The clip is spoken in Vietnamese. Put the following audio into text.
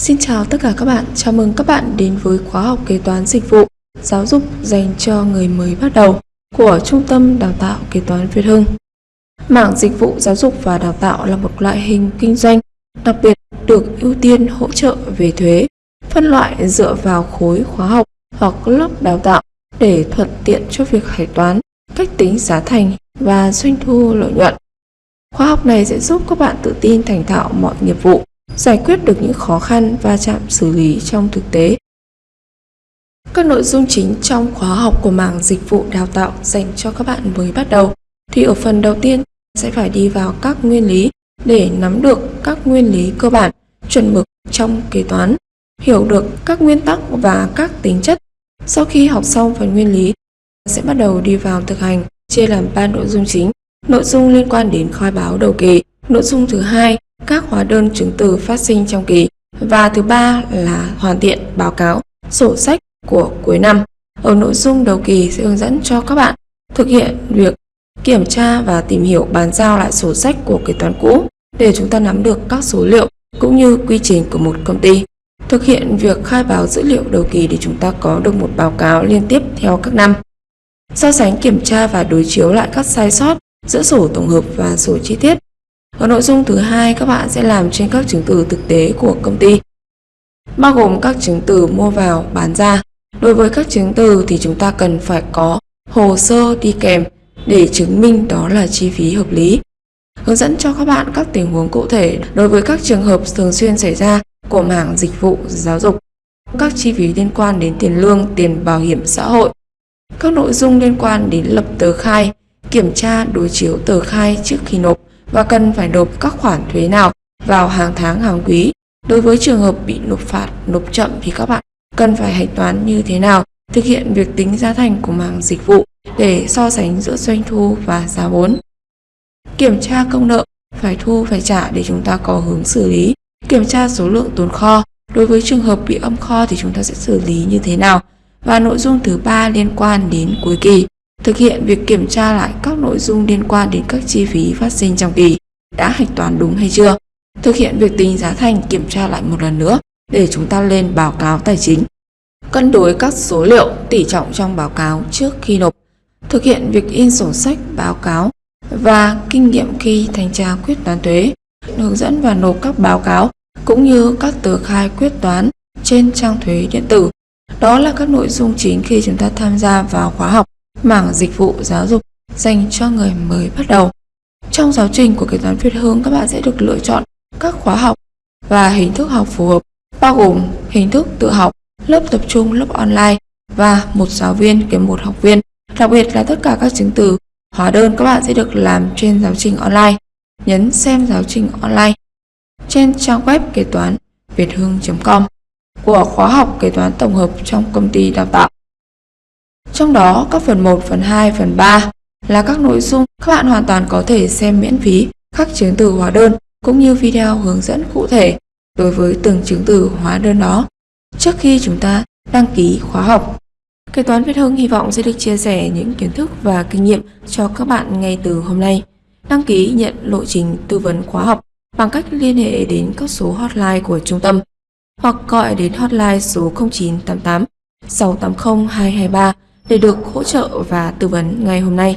Xin chào tất cả các bạn, chào mừng các bạn đến với khóa học kế toán dịch vụ giáo dục dành cho người mới bắt đầu của Trung tâm Đào tạo Kế toán Việt Hưng. Mảng dịch vụ giáo dục và đào tạo là một loại hình kinh doanh đặc biệt được ưu tiên hỗ trợ về thuế, phân loại dựa vào khối khóa học hoặc lớp đào tạo để thuận tiện cho việc hải toán, cách tính giá thành và doanh thu lợi nhuận. Khóa học này sẽ giúp các bạn tự tin thành thạo mọi nghiệp vụ, giải quyết được những khó khăn và chạm xử lý trong thực tế. Các nội dung chính trong khóa học của mảng dịch vụ đào tạo dành cho các bạn mới bắt đầu thì ở phần đầu tiên sẽ phải đi vào các nguyên lý để nắm được các nguyên lý cơ bản, chuẩn mực trong kế toán, hiểu được các nguyên tắc và các tính chất. Sau khi học xong phần nguyên lý, sẽ bắt đầu đi vào thực hành, chia làm 3 nội dung chính. Nội dung liên quan đến khai báo đầu kỳ, nội dung thứ hai các hóa đơn chứng từ phát sinh trong kỳ và thứ ba là hoàn thiện báo cáo, sổ sách của cuối năm. Ở nội dung đầu kỳ sẽ hướng dẫn cho các bạn thực hiện việc kiểm tra và tìm hiểu bàn giao lại sổ sách của kế toán cũ để chúng ta nắm được các số liệu cũng như quy trình của một công ty. Thực hiện việc khai báo dữ liệu đầu kỳ để chúng ta có được một báo cáo liên tiếp theo các năm. So sánh kiểm tra và đối chiếu lại các sai sót giữa sổ tổng hợp và sổ chi tiết còn nội dung thứ hai các bạn sẽ làm trên các chứng từ thực tế của công ty bao gồm các chứng từ mua vào bán ra. Đối với các chứng từ thì chúng ta cần phải có hồ sơ đi kèm để chứng minh đó là chi phí hợp lý. Hướng dẫn cho các bạn các tình huống cụ thể đối với các trường hợp thường xuyên xảy ra của mảng dịch vụ giáo dục, các chi phí liên quan đến tiền lương, tiền bảo hiểm xã hội, các nội dung liên quan đến lập tờ khai, kiểm tra đối chiếu tờ khai trước khi nộp và cần phải nộp các khoản thuế nào vào hàng tháng hàng quý. Đối với trường hợp bị nộp phạt, nộp chậm thì các bạn cần phải hạch toán như thế nào, thực hiện việc tính giá thành của mảng dịch vụ để so sánh giữa doanh thu và giá vốn. Kiểm tra công nợ phải thu phải trả để chúng ta có hướng xử lý. Kiểm tra số lượng tồn kho, đối với trường hợp bị âm kho thì chúng ta sẽ xử lý như thế nào. Và nội dung thứ ba liên quan đến cuối kỳ, thực hiện việc kiểm tra lại các nội dung liên quan đến các chi phí phát sinh trong kỳ đã hạch toán đúng hay chưa. Thực hiện việc tính giá thành kiểm tra lại một lần nữa để chúng ta lên báo cáo tài chính. Cân đối các số liệu tỷ trọng trong báo cáo trước khi nộp. Thực hiện việc in sổ sách báo cáo và kinh nghiệm khi thanh tra quyết toán thuế, hướng dẫn và nộp các báo cáo cũng như các tờ khai quyết toán trên trang thuế điện tử. Đó là các nội dung chính khi chúng ta tham gia vào khóa học mảng dịch vụ giáo dục dành cho người mới bắt đầu. Trong giáo trình của kế toán Việt Hương, các bạn sẽ được lựa chọn các khóa học và hình thức học phù hợp, bao gồm hình thức tự học, lớp tập trung, lớp online và một giáo viên kèm một học viên. Đặc biệt là tất cả các chứng từ, hóa đơn các bạn sẽ được làm trên giáo trình online. Nhấn xem giáo trình online trên trang web kế toán việt hương.com của khóa học kế toán tổng hợp trong công ty đào tạo. Trong đó, các phần 1, phần 2, phần 3 là các nội dung các bạn hoàn toàn có thể xem miễn phí các chứng từ hóa đơn cũng như video hướng dẫn cụ thể đối với từng chứng từ hóa đơn đó trước khi chúng ta đăng ký khóa học. Kế toán Việt Hưng hy vọng sẽ được chia sẻ những kiến thức và kinh nghiệm cho các bạn ngay từ hôm nay. Đăng ký nhận lộ trình tư vấn khóa học bằng cách liên hệ đến các số hotline của trung tâm hoặc gọi đến hotline số 0988 680 223 để được hỗ trợ và tư vấn ngay hôm nay.